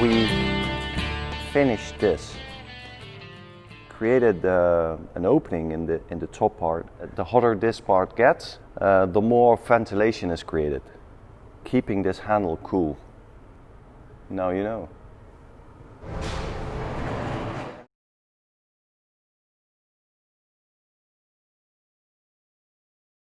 we finished this. Created uh, an opening in the, in the top part. The hotter this part gets, uh, the more ventilation is created, keeping this handle cool. Now you know.